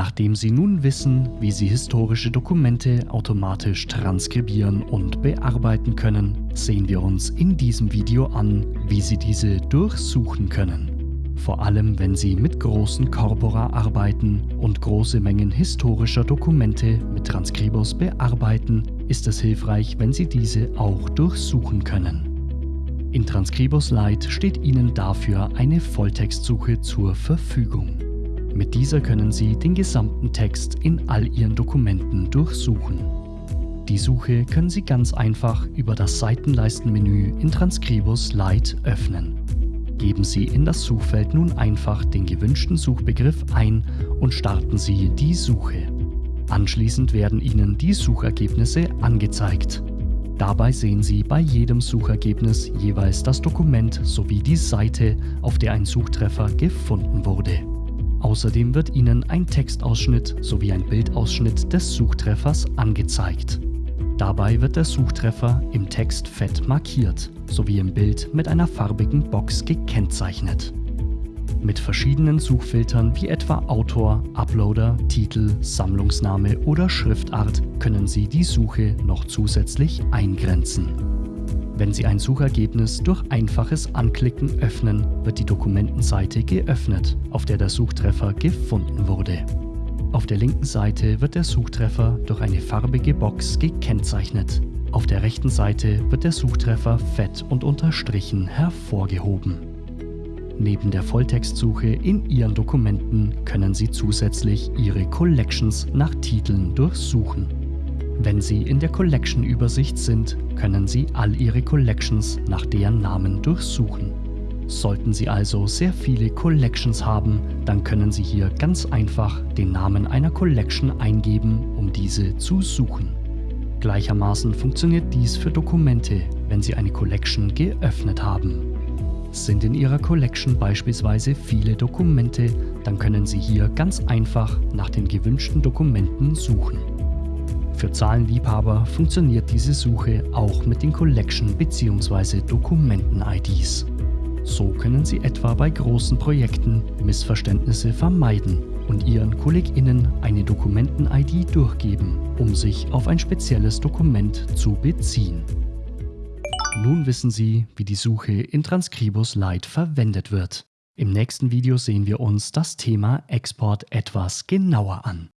Nachdem Sie nun wissen, wie Sie historische Dokumente automatisch transkribieren und bearbeiten können, sehen wir uns in diesem Video an, wie Sie diese durchsuchen können. Vor allem, wenn Sie mit großen Corpora arbeiten und große Mengen historischer Dokumente mit Transkribos bearbeiten, ist es hilfreich, wenn Sie diese auch durchsuchen können. In Transkribos Lite steht Ihnen dafür eine Volltextsuche zur Verfügung. Mit dieser können Sie den gesamten Text in all Ihren Dokumenten durchsuchen. Die Suche können Sie ganz einfach über das Seitenleistenmenü in Transkribus Lite öffnen. Geben Sie in das Suchfeld nun einfach den gewünschten Suchbegriff ein und starten Sie die Suche. Anschließend werden Ihnen die Suchergebnisse angezeigt. Dabei sehen Sie bei jedem Suchergebnis jeweils das Dokument sowie die Seite, auf der ein Suchtreffer gefunden wurde. Außerdem wird Ihnen ein Textausschnitt sowie ein Bildausschnitt des Suchtreffers angezeigt. Dabei wird der Suchtreffer im Text fett markiert sowie im Bild mit einer farbigen Box gekennzeichnet. Mit verschiedenen Suchfiltern wie etwa Autor, Uploader, Titel, Sammlungsname oder Schriftart können Sie die Suche noch zusätzlich eingrenzen. Wenn Sie ein Suchergebnis durch einfaches Anklicken öffnen, wird die Dokumentenseite geöffnet, auf der der Suchtreffer gefunden wurde. Auf der linken Seite wird der Suchtreffer durch eine farbige Box gekennzeichnet. Auf der rechten Seite wird der Suchtreffer fett und unterstrichen hervorgehoben. Neben der Volltextsuche in Ihren Dokumenten können Sie zusätzlich Ihre Collections nach Titeln durchsuchen. Wenn Sie in der Collection-Übersicht sind, können Sie all Ihre Collections nach deren Namen durchsuchen. Sollten Sie also sehr viele Collections haben, dann können Sie hier ganz einfach den Namen einer Collection eingeben, um diese zu suchen. Gleichermaßen funktioniert dies für Dokumente, wenn Sie eine Collection geöffnet haben. Sind in Ihrer Collection beispielsweise viele Dokumente, dann können Sie hier ganz einfach nach den gewünschten Dokumenten suchen. Für Zahlenliebhaber funktioniert diese Suche auch mit den Collection- bzw. Dokumenten-IDs. So können Sie etwa bei großen Projekten Missverständnisse vermeiden und Ihren KollegInnen eine Dokumenten-ID durchgeben, um sich auf ein spezielles Dokument zu beziehen. Nun wissen Sie, wie die Suche in Transkribus Lite verwendet wird. Im nächsten Video sehen wir uns das Thema Export etwas genauer an.